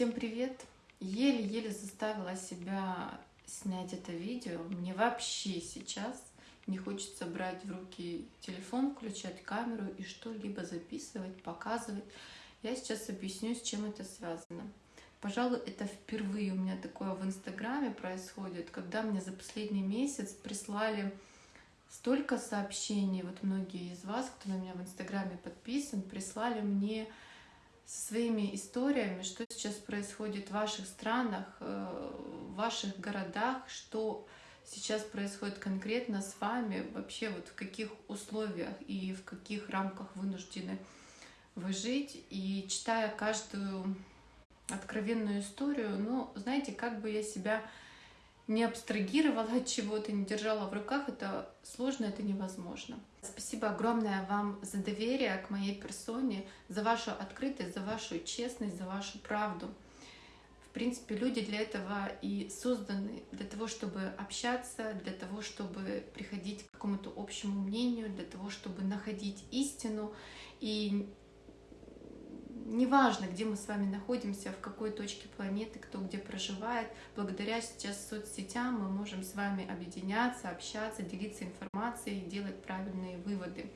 Всем привет! Еле-еле заставила себя снять это видео. Мне вообще сейчас не хочется брать в руки телефон, включать камеру и что-либо записывать, показывать. Я сейчас объясню, с чем это связано. Пожалуй, это впервые у меня такое в Инстаграме происходит, когда мне за последний месяц прислали столько сообщений, вот многие из вас, кто на меня в Инстаграме подписан, прислали мне со своими историями, что сейчас происходит в ваших странах, э, в ваших городах, что сейчас происходит конкретно с вами, вообще вот в каких условиях и в каких рамках вынуждены вы жить. И читая каждую откровенную историю, ну, знаете, как бы я себя не абстрагировала от чего-то, не держала в руках, это сложно, это невозможно. Спасибо огромное вам за доверие к моей персоне, за вашу открытость, за вашу честность, за вашу правду. В принципе, люди для этого и созданы, для того, чтобы общаться, для того, чтобы приходить к какому-то общему мнению, для того, чтобы находить истину и неважно, где мы с вами находимся, в какой точке планеты, кто где проживает, благодаря сейчас соцсетям мы можем с вами объединяться, общаться, делиться информацией, делать правильные выводы.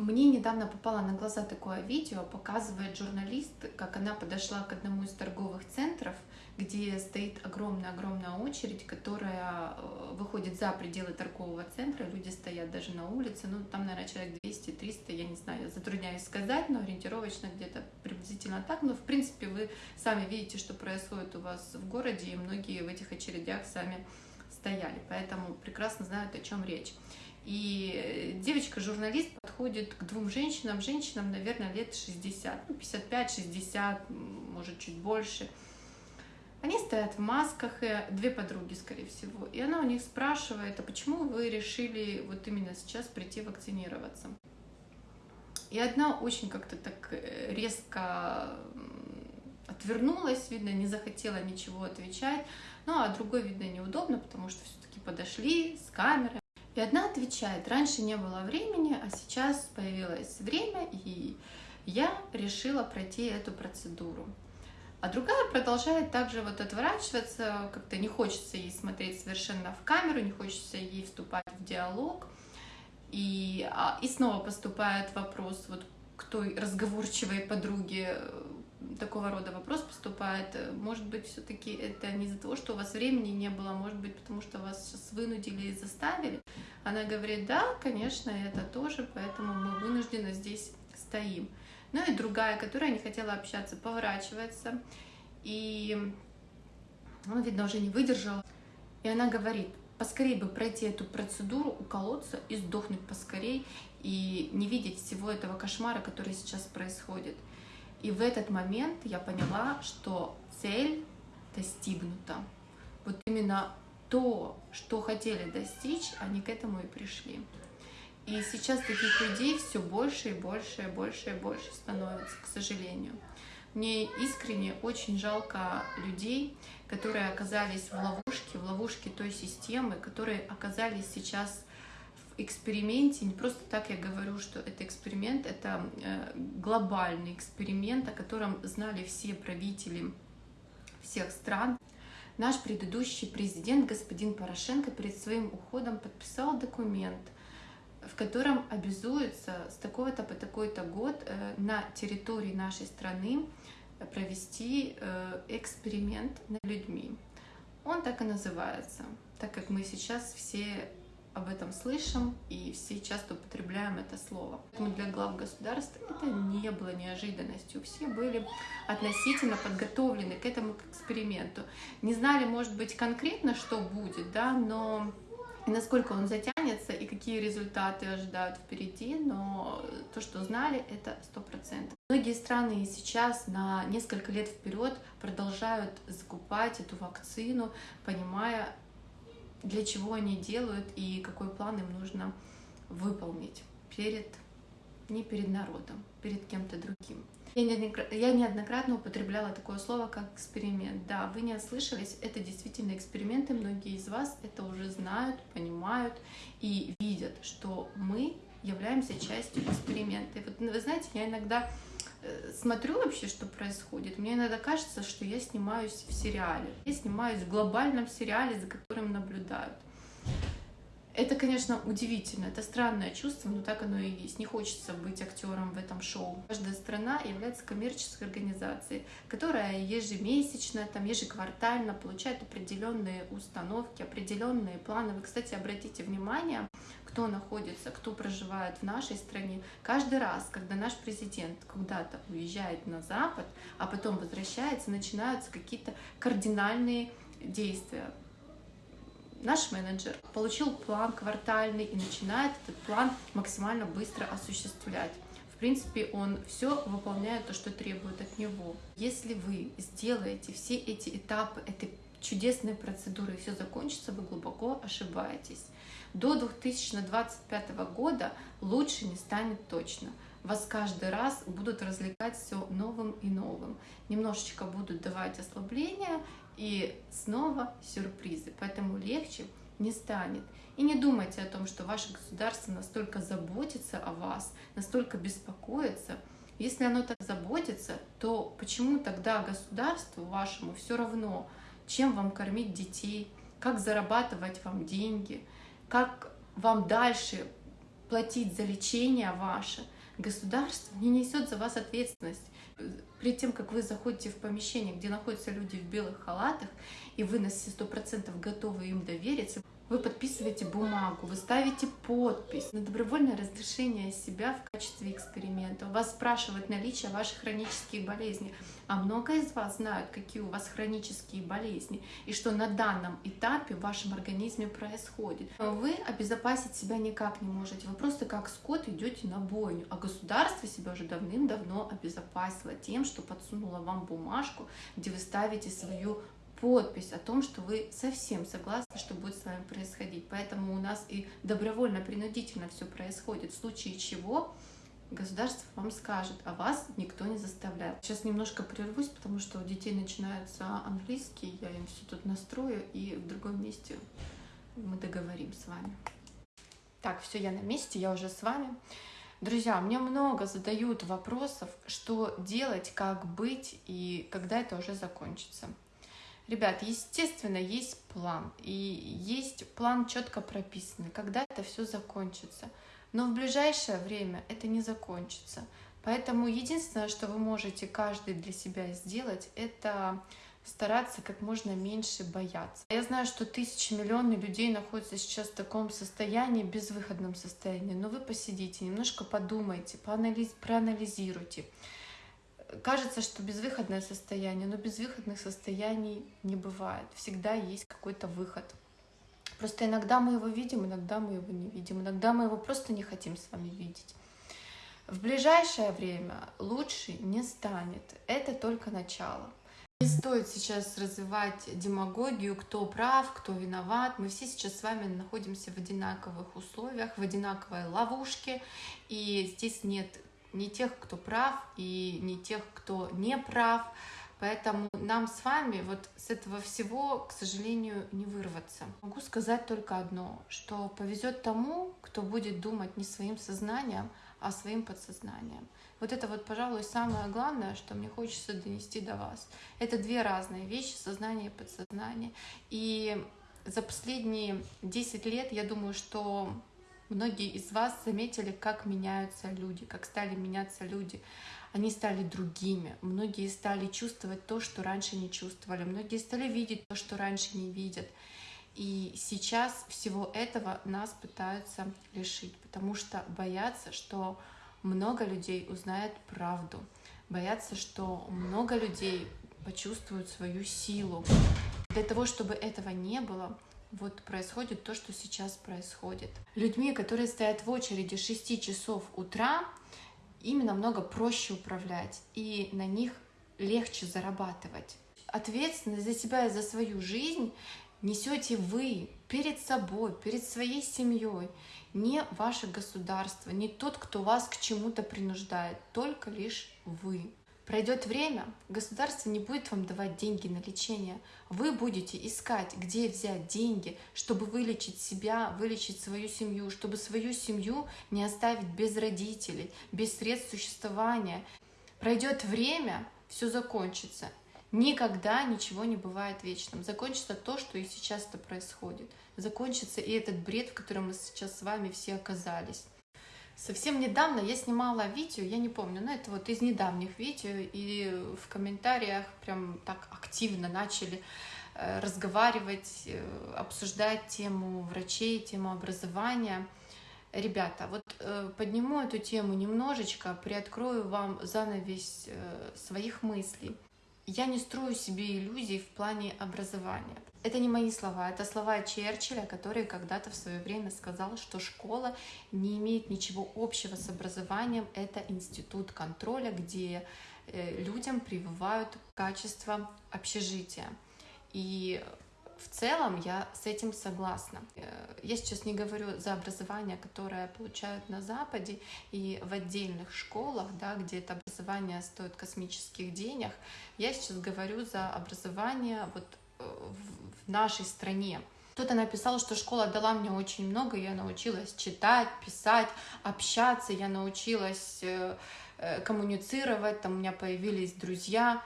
Мне недавно попало на глаза такое видео, показывает журналист, как она подошла к одному из торговых центров, где стоит огромная-огромная очередь, которая э, выходит за пределы торгового центра, люди стоят даже на улице, ну там, наверное, человек 200-300, я не знаю, затрудняюсь сказать, но ориентировочно где-то приблизительно так, но в принципе вы сами видите, что происходит у вас в городе, и многие в этих очередях сами стояли, поэтому прекрасно знают, о чем речь. И девочка-журналист подходит к двум женщинам, женщинам, наверное, лет 60, 55-60, ну, может, чуть больше. Они стоят в масках, и две подруги, скорее всего. И она у них спрашивает, а почему вы решили вот именно сейчас прийти вакцинироваться? И одна очень как-то так э, резко отвернулась, видно, не захотела ничего отвечать. Ну, а другой, видно, неудобно, потому что все-таки подошли с камерой. И одна отвечает, раньше не было времени, а сейчас появилось время, и я решила пройти эту процедуру. А другая продолжает также вот отворачиваться, как-то не хочется ей смотреть совершенно в камеру, не хочется ей вступать в диалог. И, а, и снова поступает вопрос вот к той разговорчивой подруге, такого рода вопрос поступает. Может быть, все-таки это не из-за того, что у вас времени не было, может быть, потому что вас сейчас вынудили и заставили. Она говорит, да, конечно, это тоже, поэтому мы вынуждены здесь стоим. Ну и другая, которая не хотела общаться, поворачивается, и, ну, видно, уже не выдержала. И она говорит, поскорее бы пройти эту процедуру, уколоться и сдохнуть поскорей, и не видеть всего этого кошмара, который сейчас происходит. И в этот момент я поняла, что цель достигнута. Вот именно то, что хотели достичь, они к этому и пришли. И сейчас таких людей все больше и больше и больше и больше становится, к сожалению. Мне искренне очень жалко людей, которые оказались в ловушке, в ловушке той системы, которые оказались сейчас эксперименте. Не просто так я говорю, что это эксперимент, это э, глобальный эксперимент, о котором знали все правители всех стран. Наш предыдущий президент, господин Порошенко, перед своим уходом подписал документ – в котором обязуется с такого-то по такой-то год э, на территории нашей страны провести э, эксперимент над людьми. Он так и называется, так как мы сейчас все об этом слышим и все часто употребляем это слово. Поэтому для глав государств это не было неожиданностью. Все были относительно подготовлены к этому эксперименту. Не знали, может быть, конкретно, что будет, да, но и насколько он затянется, и какие результаты ожидают впереди, но то, что знали, это сто процентов. Многие страны сейчас на несколько лет вперед продолжают закупать эту вакцину, понимая, для чего они делают и какой план им нужно выполнить перед не перед народом, перед кем-то другим. Я неоднократно употребляла такое слово, как эксперимент. Да, вы не ослышались, это действительно эксперименты. Многие из вас это уже знают, понимают и видят, что мы являемся частью эксперимента. И вот вы знаете, я иногда смотрю вообще, что происходит, мне иногда кажется, что я снимаюсь в сериале. Я снимаюсь в глобальном сериале, за которым наблюдают. Это, конечно, удивительно, это странное чувство, но так оно и есть. Не хочется быть актером в этом шоу. Каждая страна является коммерческой организацией, которая ежемесячно, там, ежеквартально получает определенные установки, определенные планы. Вы, кстати, обратите внимание, кто находится, кто проживает в нашей стране. Каждый раз, когда наш президент куда-то уезжает на Запад, а потом возвращается, начинаются какие-то кардинальные действия наш менеджер получил план квартальный и начинает этот план максимально быстро осуществлять. В принципе, он все выполняет то, что требует от него. Если вы сделаете все эти этапы этой чудесной процедуры и все закончится, вы глубоко ошибаетесь. До 2025 года лучше не станет точно. Вас каждый раз будут развлекать все новым и новым. Немножечко будут давать ослабления, и снова сюрпризы. Поэтому легче не станет. И не думайте о том, что ваше государство настолько заботится о вас, настолько беспокоится. Если оно так заботится, то почему тогда государству вашему все равно, чем вам кормить детей, как зарабатывать вам деньги, как вам дальше платить за лечение ваше. Государство не несет за вас ответственность перед тем, как вы заходите в помещение, где находятся люди в белых халатах, и вы на все сто процентов готовы им довериться, вы подписываете бумагу, вы ставите подпись на добровольное разрешение себя в качестве эксперимента. У вас спрашивают наличие ваших хронических болезней. А много из вас знают, какие у вас хронические болезни и что на данном этапе в вашем организме происходит. Вы обезопасить себя никак не можете. Вы просто как скот идете на бойню. А государство себя уже давным-давно обезопасило тем, что подсунуло вам бумажку, где вы ставите свою подпись о том, что вы совсем согласны, что будет с вами происходить. Поэтому у нас и добровольно-принудительно все происходит, в случае чего государство вам скажет, а вас никто не заставляет. Сейчас немножко прервусь, потому что у детей начинается английский, я им все тут настрою, и в другом месте мы договорим с вами. Так, все, я на месте, я уже с вами. Друзья, мне много задают вопросов, что делать, как быть и когда это уже закончится. Ребят, естественно, есть план, и есть план четко прописанный, когда это все закончится. Но в ближайшее время это не закончится. Поэтому единственное, что вы можете каждый для себя сделать, это стараться как можно меньше бояться. Я знаю, что тысячи, миллионы людей находятся сейчас в таком состоянии, безвыходном состоянии, но вы посидите, немножко подумайте, проанализируйте кажется, что безвыходное состояние, но безвыходных состояний не бывает. Всегда есть какой-то выход. Просто иногда мы его видим, иногда мы его не видим, иногда мы его просто не хотим с вами видеть. В ближайшее время лучше не станет. Это только начало. Не стоит сейчас развивать демагогию, кто прав, кто виноват. Мы все сейчас с вами находимся в одинаковых условиях, в одинаковой ловушке, и здесь нет не тех, кто прав, и не тех, кто не прав. Поэтому нам с вами вот с этого всего, к сожалению, не вырваться. Могу сказать только одно, что повезет тому, кто будет думать не своим сознанием, а своим подсознанием. Вот это вот, пожалуй, самое главное, что мне хочется донести до вас. Это две разные вещи, сознание и подсознание. И за последние 10 лет, я думаю, что Многие из вас заметили, как меняются люди, как стали меняться люди. Они стали другими. Многие стали чувствовать то, что раньше не чувствовали. Многие стали видеть то, что раньше не видят. И сейчас всего этого нас пытаются лишить, потому что боятся, что много людей узнает правду, боятся, что много людей почувствуют свою силу. Для того, чтобы этого не было, вот происходит то, что сейчас происходит. Людьми, которые стоят в очереди 6 часов утра, ими намного проще управлять, и на них легче зарабатывать. Ответственность за себя и за свою жизнь несете вы перед собой, перед своей семьей, не ваше государство, не тот, кто вас к чему-то принуждает, только лишь вы. Пройдет время, государство не будет вам давать деньги на лечение. Вы будете искать, где взять деньги, чтобы вылечить себя, вылечить свою семью, чтобы свою семью не оставить без родителей, без средств существования. Пройдет время, все закончится. Никогда ничего не бывает вечным. Закончится то, что и сейчас это происходит. Закончится и этот бред, в котором мы сейчас с вами все оказались. Совсем недавно я снимала видео, я не помню, но это вот из недавних видео, и в комментариях прям так активно начали э, разговаривать, э, обсуждать тему врачей, тему образования. Ребята, вот э, подниму эту тему немножечко, приоткрою вам занавес своих мыслей. Я не строю себе иллюзий в плане образования. Это не мои слова, это слова Черчилля, который когда-то в свое время сказал, что школа не имеет ничего общего с образованием, это институт контроля, где э, людям прививают качество общежития. И в целом я с этим согласна. Э, я сейчас не говорю за образование, которое получают на Западе и в отдельных школах, да, где это образование стоит космических денег. Я сейчас говорю за образование вот э, в нашей стране. Кто-то написал, что школа дала мне очень много, я научилась читать, писать, общаться, я научилась э, коммуницировать, там у меня появились друзья.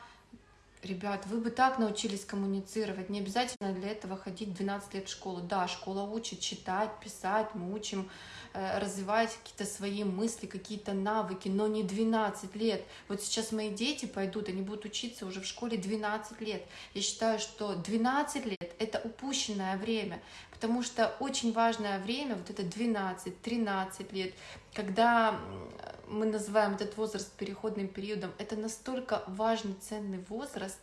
Ребят, вы бы так научились коммуницировать, не обязательно для этого ходить 12 лет в школу. Да, школа учит читать, писать, мы учим э, развивать какие-то свои мысли, какие-то навыки, но не 12 лет. Вот сейчас мои дети пойдут, они будут учиться уже в школе 12 лет. Я считаю, что 12 лет — это упущенное время, потому что очень важное время, вот это 12-13 лет, когда мы называем этот возраст переходным периодом, это настолько важный, ценный возраст,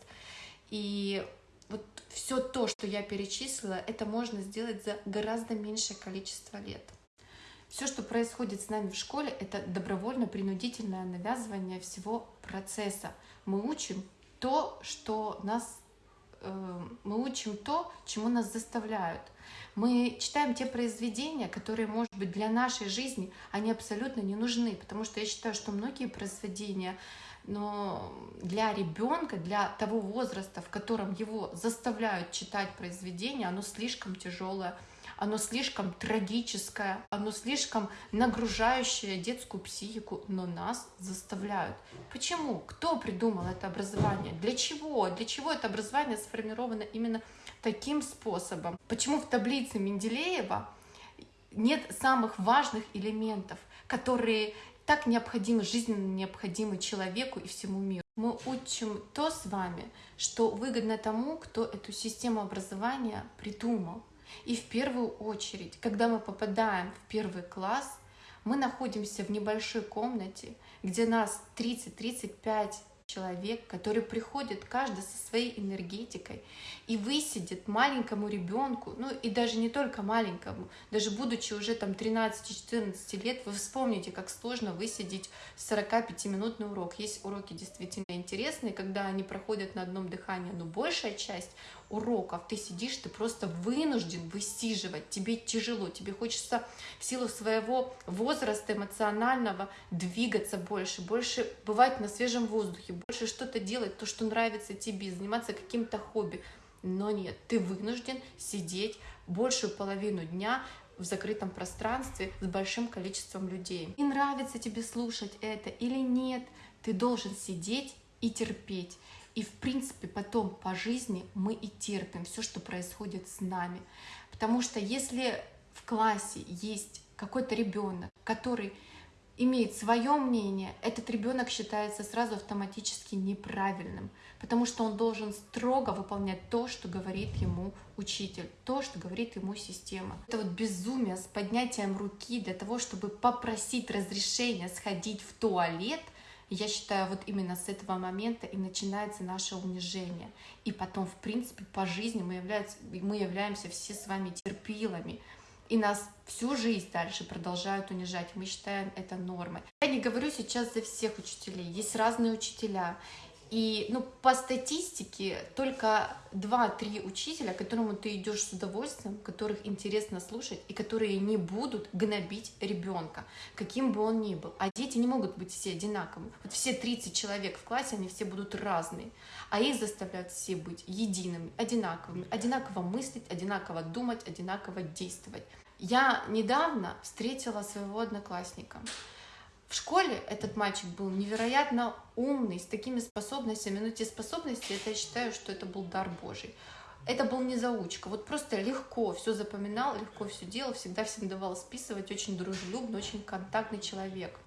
и вот все то, что я перечислила, это можно сделать за гораздо меньшее количество лет. Все, что происходит с нами в школе, это добровольно-принудительное навязывание всего процесса. Мы учим то, что нас мы учим то, чему нас заставляют. Мы читаем те произведения, которые, может быть, для нашей жизни, они абсолютно не нужны, потому что я считаю, что многие произведения, но для ребенка, для того возраста, в котором его заставляют читать произведения, оно слишком тяжелое, оно слишком трагическое, оно слишком нагружающее детскую психику, но нас заставляют. Почему? Кто придумал это образование? Для чего? Для чего это образование сформировано именно таким способом. Почему в таблице Менделеева нет самых важных элементов, которые так необходимы, жизненно необходимы человеку и всему миру. Мы учим то с вами, что выгодно тому, кто эту систему образования придумал. И в первую очередь, когда мы попадаем в первый класс, мы находимся в небольшой комнате, где нас 30-35 человек, который приходит каждый со своей энергетикой и высидит маленькому ребенку, ну и даже не только маленькому, даже будучи уже там 13-14 лет, вы вспомните, как сложно высидеть 45-минутный урок. Есть уроки действительно интересные, когда они проходят на одном дыхании, но большая часть уроков ты сидишь, ты просто вынужден высиживать, тебе тяжело, тебе хочется в силу своего возраста эмоционального двигаться больше, больше бывать на свежем воздухе, больше что-то делать, то, что нравится тебе, заниматься каким-то хобби. Но нет, ты вынужден сидеть большую половину дня в закрытом пространстве с большим количеством людей. И нравится тебе слушать это или нет, ты должен сидеть и терпеть. И, в принципе, потом по жизни мы и терпим все, что происходит с нами. Потому что если в классе есть какой-то ребенок, который имеет свое мнение, этот ребенок считается сразу автоматически неправильным, потому что он должен строго выполнять то, что говорит ему учитель, то, что говорит ему система. Это вот безумие с поднятием руки для того, чтобы попросить разрешения сходить в туалет – я считаю, вот именно с этого момента и начинается наше унижение. И потом, в принципе, по жизни мы, являемся, мы являемся все с вами терпилами. И нас всю жизнь дальше продолжают унижать. Мы считаем это нормой. Я не говорю сейчас за всех учителей. Есть разные учителя. И ну, по статистике только 2-3 учителя, к которому ты идешь с удовольствием, которых интересно слушать и которые не будут гнобить ребенка, каким бы он ни был. А дети не могут быть все одинаковыми. Вот все 30 человек в классе, они все будут разные. А их заставляют все быть едиными, одинаковыми, одинаково мыслить, одинаково думать, одинаково действовать. Я недавно встретила своего одноклассника В школе этот мальчик был невероятно умный, с такими способностями. Но те способности, это я считаю, что это был дар Божий. Это был не заучка. Вот просто легко все запоминал, легко все делал, всегда всем давал списывать, очень дружелюбный, очень контактный человек.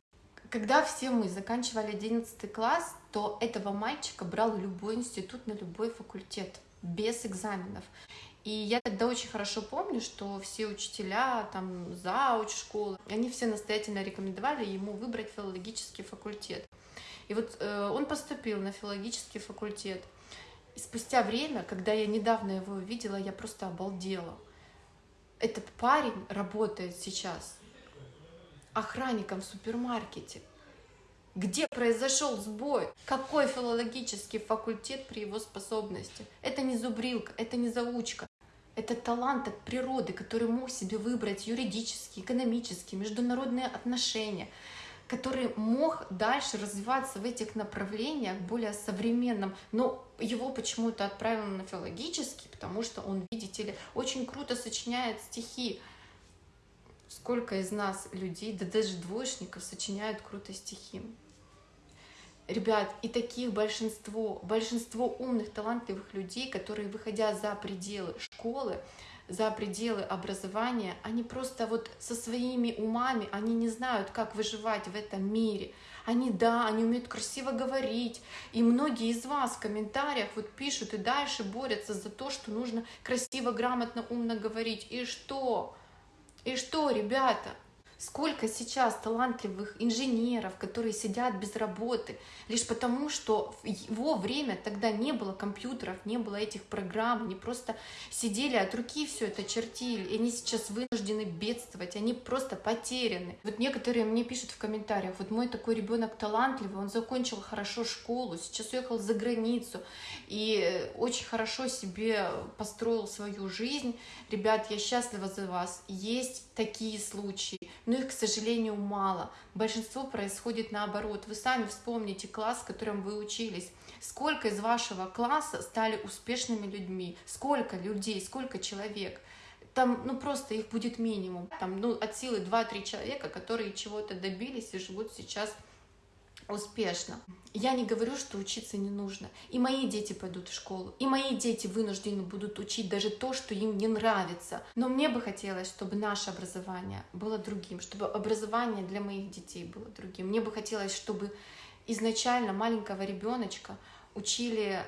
Когда все мы заканчивали 11 класс, то этого мальчика брал любой институт на любой факультет без экзаменов. И я тогда очень хорошо помню, что все учителя, там, зауч школы, они все настоятельно рекомендовали ему выбрать филологический факультет. И вот э, он поступил на филологический факультет. И спустя время, когда я недавно его увидела, я просто обалдела. Этот парень работает сейчас охранником в супермаркете. Где произошел сбой? Какой филологический факультет при его способности? Это не зубрилка, это не заучка. Это талант от природы, который мог себе выбрать юридические, экономические, международные отношения, который мог дальше развиваться в этих направлениях более современном, но его почему-то отправили на филологический, потому что он, видите ли, очень круто сочиняет стихи. Сколько из нас людей, да даже двоечников, сочиняют круто стихи. Ребят, и таких большинство, большинство умных, талантливых людей, которые, выходя за пределы школы, за пределы образования, они просто вот со своими умами, они не знают, как выживать в этом мире. Они, да, они умеют красиво говорить. И многие из вас в комментариях вот пишут и дальше борются за то, что нужно красиво, грамотно, умно говорить. И что? И что, ребята? Сколько сейчас талантливых инженеров, которые сидят без работы, лишь потому, что в его время тогда не было компьютеров, не было этих программ, они просто сидели от руки все это чертили, и они сейчас вынуждены бедствовать, они просто потеряны. Вот некоторые мне пишут в комментариях, вот мой такой ребенок талантливый, он закончил хорошо школу, сейчас уехал за границу и очень хорошо себе построил свою жизнь. Ребят, я счастлива за вас. Есть такие случаи но их, к сожалению, мало. Большинство происходит наоборот. Вы сами вспомните класс, в котором вы учились. Сколько из вашего класса стали успешными людьми? Сколько людей, сколько человек? Там, ну, просто их будет минимум. Там, ну, от силы 2-3 человека, которые чего-то добились и живут сейчас успешно. Я не говорю, что учиться не нужно. И мои дети пойдут в школу, и мои дети вынуждены будут учить даже то, что им не нравится. Но мне бы хотелось, чтобы наше образование было другим, чтобы образование для моих детей было другим. Мне бы хотелось, чтобы изначально маленького ребеночка учили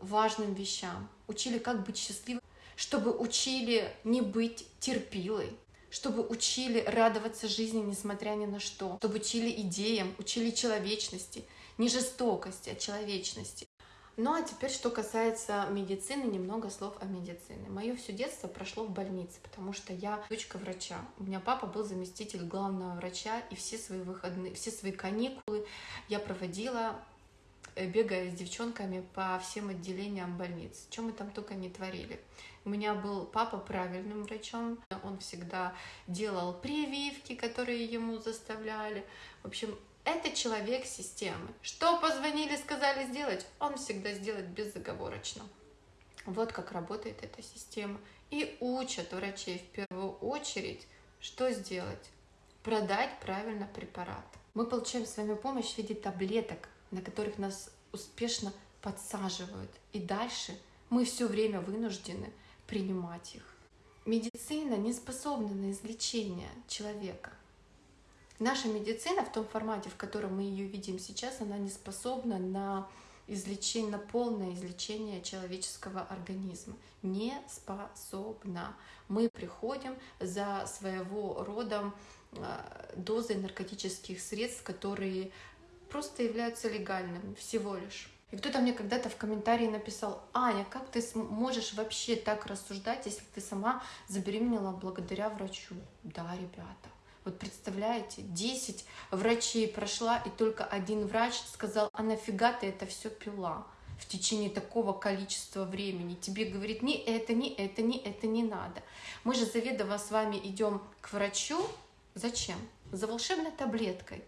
важным вещам, учили, как быть счастливым, чтобы учили не быть терпилой, чтобы учили радоваться жизни, несмотря ни на что, чтобы учили идеям, учили человечности, не жестокости, а человечности. Ну а теперь, что касается медицины, немного слов о медицине. Мое все детство прошло в больнице, потому что я дочка врача. У меня папа был заместитель главного врача, и все свои выходные, все свои каникулы я проводила Э, бегая с девчонками по всем отделениям больниц. Чем мы там только не творили. У меня был папа правильным врачом. Он всегда делал прививки, которые ему заставляли. В общем, это человек системы. Что позвонили, сказали сделать, он всегда сделает безоговорочно. Вот как работает эта система. И учат врачей в первую очередь, что сделать? Продать правильно препарат. Мы получаем с вами помощь в виде таблеток, на которых нас успешно подсаживают. И дальше мы все время вынуждены принимать их. Медицина не способна на излечение человека. Наша медицина в том формате, в котором мы ее видим сейчас, она не способна на излечение, на полное излечение человеческого организма. Не способна. Мы приходим за своего рода а, дозой наркотических средств, которые просто являются легальными всего лишь. И кто-то мне когда-то в комментарии написал, Аня, как ты можешь вообще так рассуждать, если ты сама забеременела благодаря врачу? Да, ребята. Вот представляете, 10 врачей прошла, и только один врач сказал, а нафига ты это все пила в течение такого количества времени? Тебе говорит, ни это, ни это, ни это не надо. Мы же заведомо с вами идем к врачу. Зачем? За волшебной таблеткой.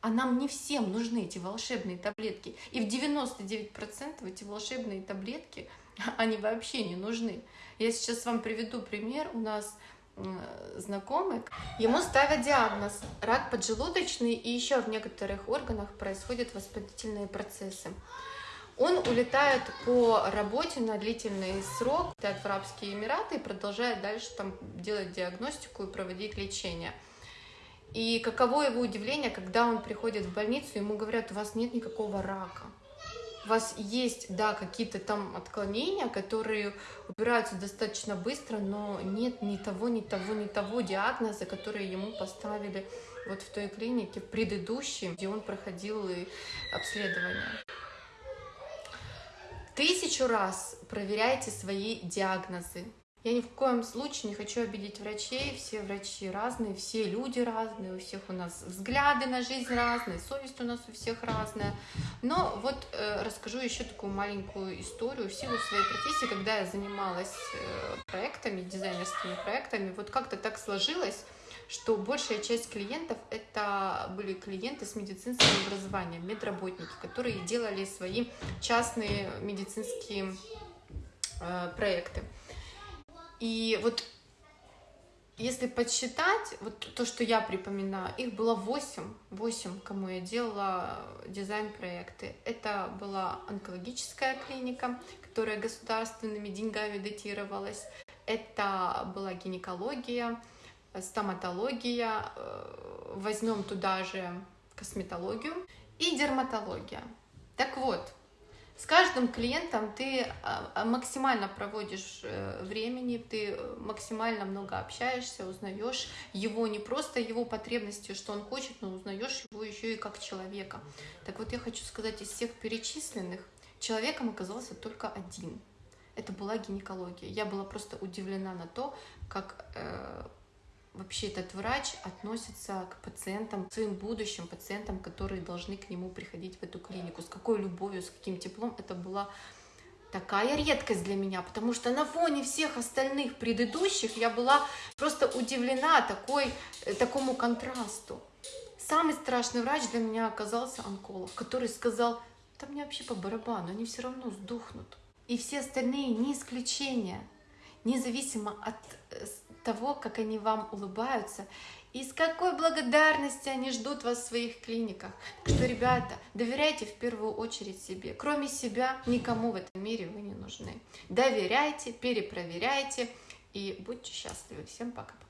А нам не всем нужны эти волшебные таблетки. И в 99% эти волшебные таблетки, они вообще не нужны. Я сейчас вам приведу пример. У нас знакомый, ему ставят диагноз рак поджелудочный, и еще в некоторых органах происходят воспалительные процессы. Он улетает по работе на длительный срок, в Арабские Эмираты и продолжает дальше там делать диагностику и проводить лечение. И каково его удивление, когда он приходит в больницу, ему говорят, у вас нет никакого рака. У вас есть, да, какие-то там отклонения, которые убираются достаточно быстро, но нет ни того, ни того, ни того диагноза, который ему поставили вот в той клинике предыдущей, где он проходил обследование. Тысячу раз проверяйте свои диагнозы. Я ни в коем случае не хочу обидеть врачей, все врачи разные, все люди разные, у всех у нас взгляды на жизнь разные, совесть у нас у всех разная. Но вот э, расскажу еще такую маленькую историю в силу своей профессии, когда я занималась э, проектами, дизайнерскими проектами, вот как-то так сложилось, что большая часть клиентов это были клиенты с медицинским образованием, медработники, которые делали свои частные медицинские э, проекты. И вот если подсчитать, вот то, что я припоминаю, их было 8, 8, кому я делала дизайн-проекты. Это была онкологическая клиника, которая государственными деньгами датировалась. Это была гинекология, стоматология, э, возьмем туда же косметологию и дерматология. Так вот, с каждым клиентом ты а, а, максимально проводишь э, времени, ты максимально много общаешься, узнаешь его не просто его потребности, что он хочет, но узнаешь его еще и как человека. Так вот я хочу сказать, из всех перечисленных человеком оказался только один. Это была гинекология. Я была просто удивлена на то, как э, вообще этот врач относится к пациентам, к своим будущим пациентам, которые должны к нему приходить в эту клинику, с какой любовью, с каким теплом. Это была такая редкость для меня, потому что на фоне всех остальных предыдущих я была просто удивлена такой, э, такому контрасту. Самый страшный врач для меня оказался онколог, который сказал, да мне вообще по барабану, они все равно сдохнут. И все остальные не исключение, независимо от э, того, как они вам улыбаются, и с какой благодарностью они ждут вас в своих клиниках. Так что, ребята, доверяйте в первую очередь себе. Кроме себя, никому в этом мире вы не нужны. Доверяйте, перепроверяйте и будьте счастливы. Всем пока-пока.